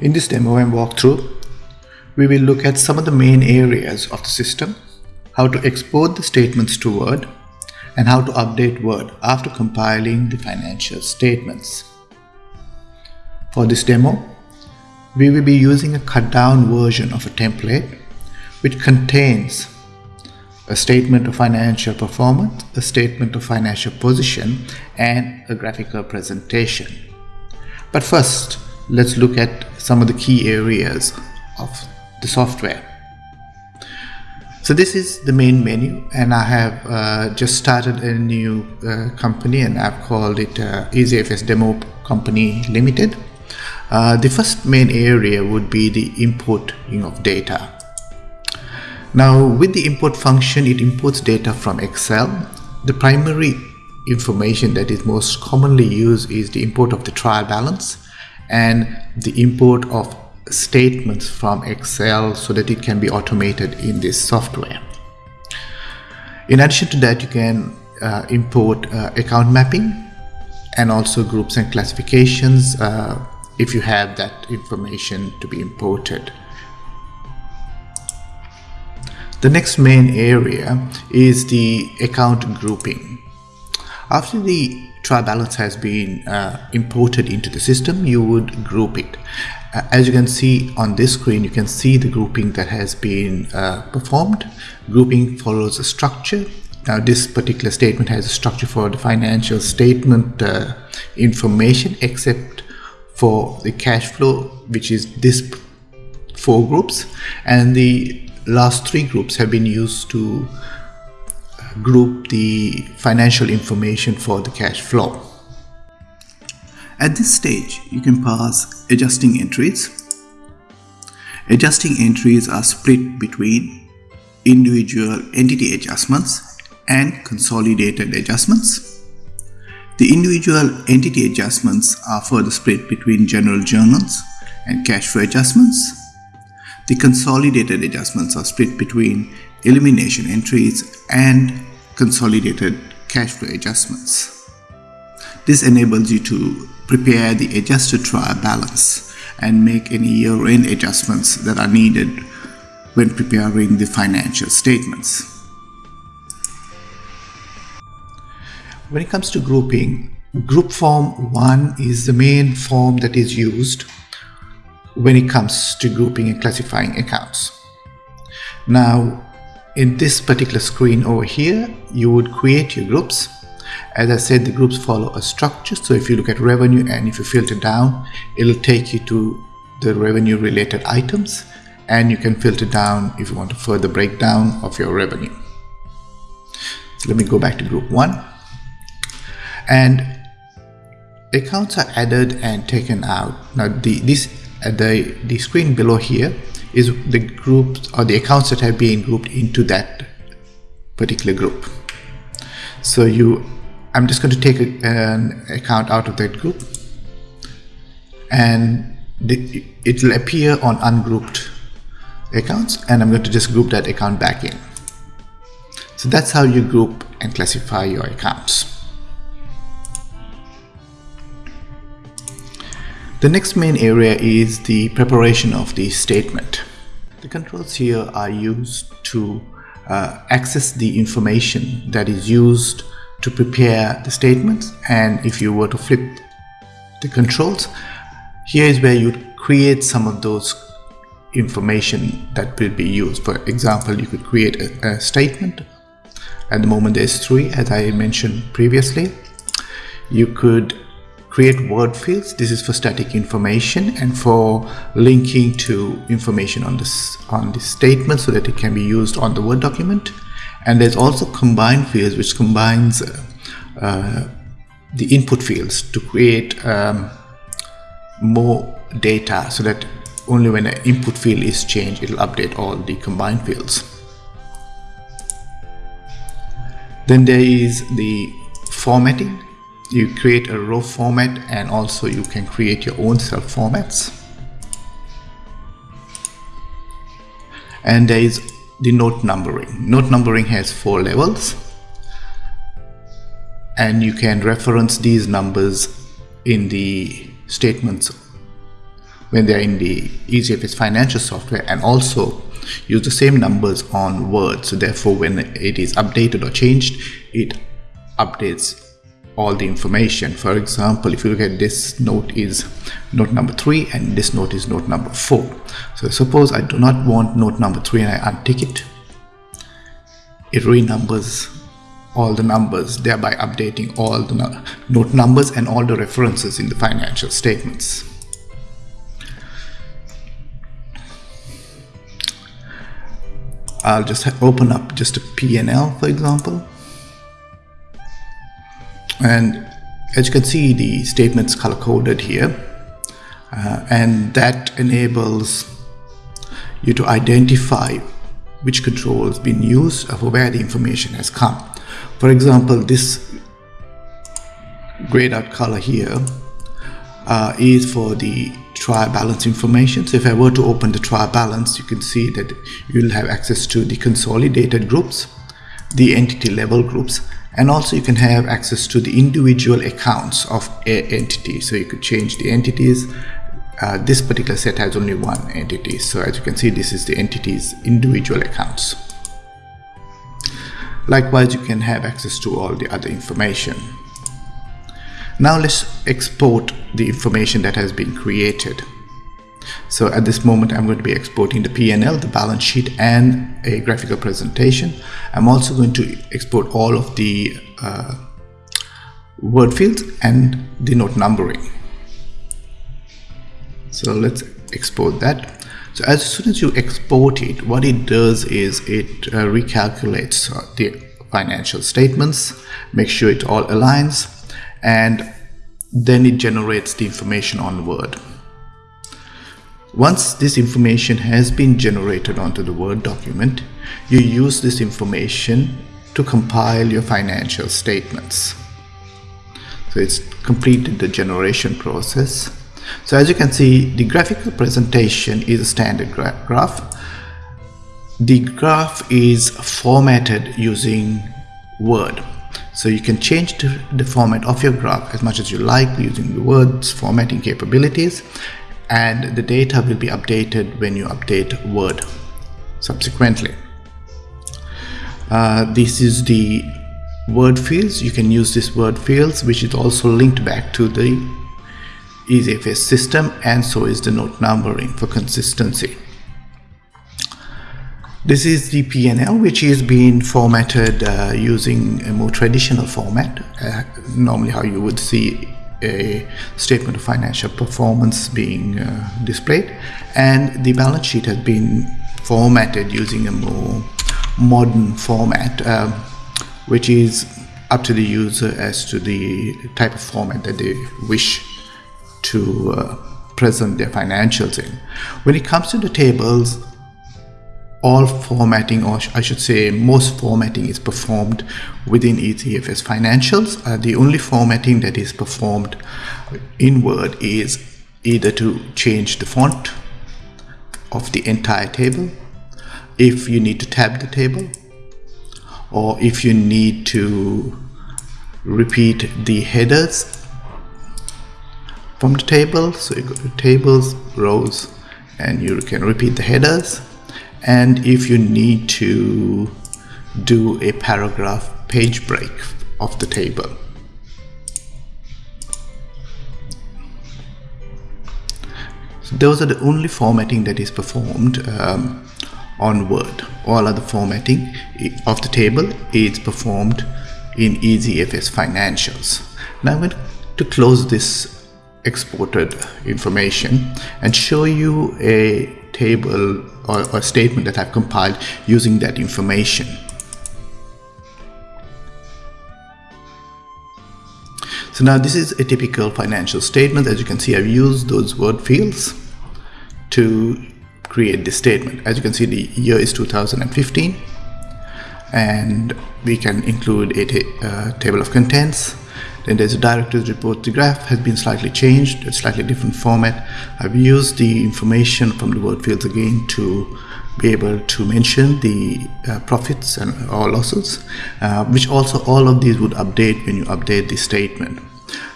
In this demo and walkthrough, we will look at some of the main areas of the system, how to export the statements to Word, and how to update Word after compiling the financial statements. For this demo, we will be using a cut down version of a template which contains a statement of financial performance, a statement of financial position, and a graphical presentation. But first, let's look at some of the key areas of the software. So this is the main menu and I have uh, just started a new uh, company and I've called it uh, EasyFS Demo Company Limited. Uh, the first main area would be the importing of data. Now with the import function, it imports data from Excel. The primary information that is most commonly used is the import of the trial balance and the import of statements from Excel so that it can be automated in this software. In addition to that, you can uh, import uh, account mapping and also groups and classifications uh, if you have that information to be imported. The next main area is the account grouping. After the trial balance has been uh, imported into the system, you would group it. Uh, as you can see on this screen, you can see the grouping that has been uh, performed. Grouping follows a structure. Now this particular statement has a structure for the financial statement uh, information except for the cash flow, which is this four groups and the last three groups have been used to group the financial information for the cash flow. At this stage, you can pass adjusting entries. Adjusting entries are split between individual entity adjustments and consolidated adjustments. The individual entity adjustments are further split between general journals and cash flow adjustments the consolidated adjustments are split between elimination entries and consolidated cash flow adjustments. This enables you to prepare the adjusted trial balance and make any year-end adjustments that are needed when preparing the financial statements. When it comes to grouping, group form 1 is the main form that is used when it comes to grouping and classifying accounts. Now, in this particular screen over here, you would create your groups. As I said, the groups follow a structure. So if you look at revenue and if you filter down, it'll take you to the revenue related items and you can filter down if you want a further breakdown of your revenue. So let me go back to group one. And accounts are added and taken out. Now the, this at the, the screen below here is the groups or the accounts that have been grouped into that particular group. So you, I'm just going to take a, an account out of that group and the, it will appear on ungrouped accounts and I'm going to just group that account back in. So that's how you group and classify your accounts. The next main area is the preparation of the statement. The controls here are used to uh, access the information that is used to prepare the statements and if you were to flip the controls here is where you create some of those information that will be used. For example you could create a, a statement. At the moment there's three as I mentioned previously. You could create word fields. This is for static information and for linking to information on this on this statement so that it can be used on the word document. And there's also combine fields which combines uh, uh, the input fields to create um, more data so that only when an input field is changed it'll update all the combined fields. Then there is the formatting you create a row format and also you can create your own cell formats. And there is the note numbering. Note numbering has four levels. And you can reference these numbers in the statements when they're in the EasyFS financial software and also use the same numbers on Word. So therefore, when it is updated or changed, it updates all the information. For example, if you look at this note is note number three and this note is note number four. So suppose I do not want note number three and I untick it, it renumbers all the numbers, thereby updating all the note numbers and all the references in the financial statements. I'll just open up just a P&L for example and as you can see the statements color coded here. Uh, and that enables you to identify which control has been used for where the information has come. For example this grayed out color here uh, is for the trial balance information. So if I were to open the trial balance you can see that you'll have access to the consolidated groups the entity level groups and also you can have access to the individual accounts of a entity. So you could change the entities. Uh, this particular set has only one entity. So as you can see this is the entity's individual accounts. Likewise you can have access to all the other information. Now let's export the information that has been created so at this moment, I'm going to be exporting the P&L, the balance sheet, and a graphical presentation. I'm also going to export all of the uh, word fields and the note numbering. So let's export that. So as soon as you export it, what it does is it uh, recalculates the financial statements, make sure it all aligns, and then it generates the information on Word. Once this information has been generated onto the Word document, you use this information to compile your financial statements. So it's completed the generation process. So as you can see, the graphical presentation is a standard gra graph. The graph is formatted using Word. So you can change the format of your graph as much as you like using the Word's formatting capabilities and the data will be updated when you update Word subsequently. Uh, this is the word fields. You can use this word fields, which is also linked back to the EasyFS system, and so is the note numbering for consistency. This is the P&L, which is being formatted uh, using a more traditional format, uh, normally how you would see a statement of financial performance being uh, displayed and the balance sheet has been formatted using a more modern format uh, which is up to the user as to the type of format that they wish to uh, present their financials in. When it comes to the tables, all formatting, or I should say most formatting is performed within EasyFS Financials. Uh, the only formatting that is performed in Word is either to change the font of the entire table, if you need to tab the table, or if you need to repeat the headers from the table. So you go to tables, rows, and you can repeat the headers and if you need to do a paragraph page break of the table. So those are the only formatting that is performed um, on Word. All other formatting of the table is performed in EasyFS Financials. Now I'm going to close this exported information and show you a table or, or statement that I've compiled using that information. So now this is a typical financial statement. As you can see, I've used those word fields to create this statement. As you can see, the year is 2015 and we can include a uh, table of contents then there's a director's report. The graph has been slightly changed, a slightly different format. I've used the information from the word fields again to be able to mention the uh, profits and or losses, uh, which also all of these would update when you update the statement.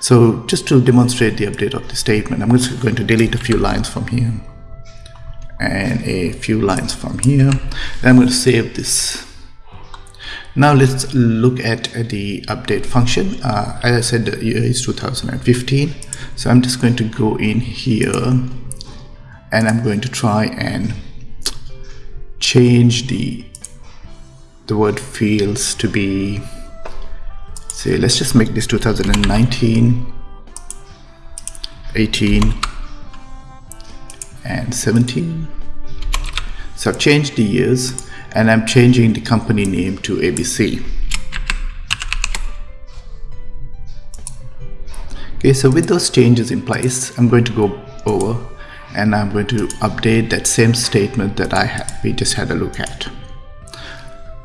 So just to demonstrate the update of the statement, I'm just going to delete a few lines from here and a few lines from here. Then I'm going to save this. Now let's look at the update function. Uh, as I said, the year is 2015. So I'm just going to go in here and I'm going to try and change the the word fields to be say let's just make this 2019 18 and 17 so I've changed the years and I'm changing the company name to ABC okay so with those changes in place I'm going to go over and I'm going to update that same statement that I have we just had a look at.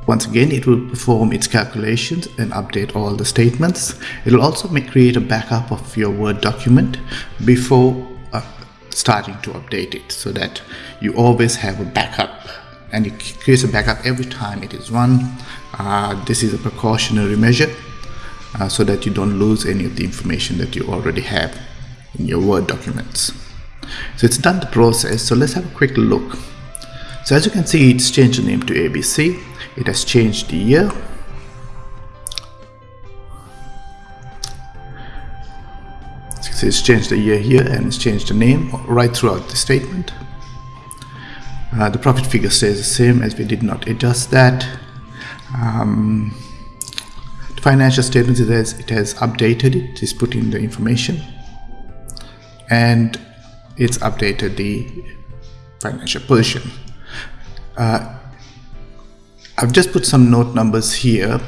Once again, it will perform its calculations and update all the statements. It will also make, create a backup of your Word document before uh, starting to update it so that you always have a backup and it creates a backup every time it is run. Uh, this is a precautionary measure uh, so that you don't lose any of the information that you already have in your Word documents. So it's done the process. So let's have a quick look. So as you can see, it's changed the name to ABC it has changed the year so it's changed the year here and it's changed the name right throughout the statement uh, the profit figure stays the same as we did not adjust that. Um, the financial statements it has it has updated it. Is put in the information. And it's updated the financial position. Uh, I've just put some note numbers here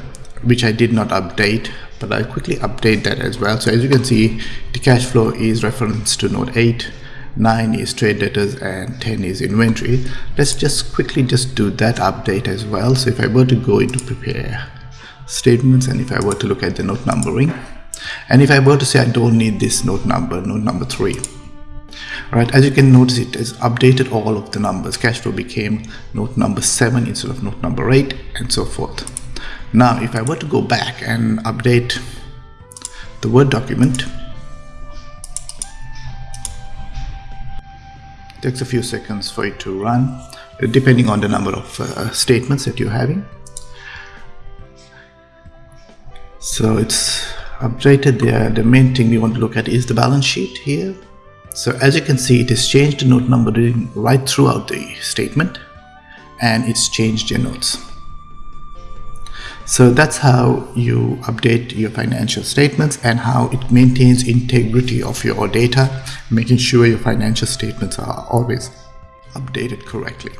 which I did not update but I'll quickly update that as well. So as you can see the cash flow is referenced to note 8 9 is trade debtors and 10 is inventory. Let's just quickly just do that update as well. So if I were to go into prepare statements and if I were to look at the note numbering and if I were to say I don't need this note number note number 3 right? As you can notice it has updated all of the numbers. Cash flow became note number 7 instead of note number 8 and so forth. Now if I were to go back and update the word document takes a few seconds for it to run depending on the number of uh, statements that you're having. So it's updated. There the main thing we want to look at is the balance sheet here. So as you can see, it has changed the note numbering right throughout the statement and it's changed your notes. So that's how you update your financial statements and how it maintains integrity of your data, making sure your financial statements are always updated correctly.